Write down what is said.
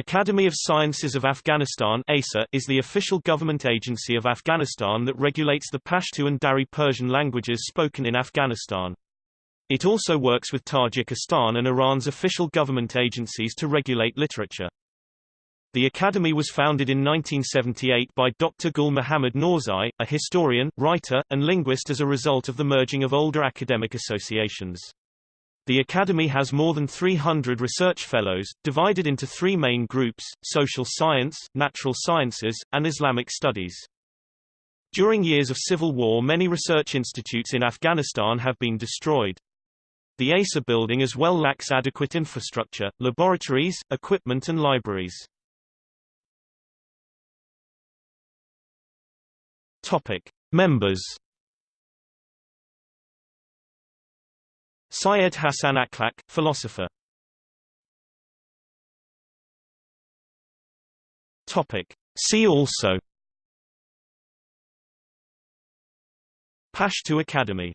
Academy of Sciences of Afghanistan is the official government agency of Afghanistan that regulates the Pashto and Dari Persian languages spoken in Afghanistan. It also works with Tajikistan and Iran's official government agencies to regulate literature. The Academy was founded in 1978 by Dr. Gul Muhammad Norzai, a historian, writer, and linguist as a result of the merging of older academic associations. The Academy has more than 300 research fellows, divided into three main groups, social science, natural sciences, and Islamic studies. During years of civil war many research institutes in Afghanistan have been destroyed. The ASA building as well lacks adequate infrastructure, laboratories, equipment and libraries. Topic. Members Syed Hassan Akhlaq, philosopher. Topic. See also Pashto Academy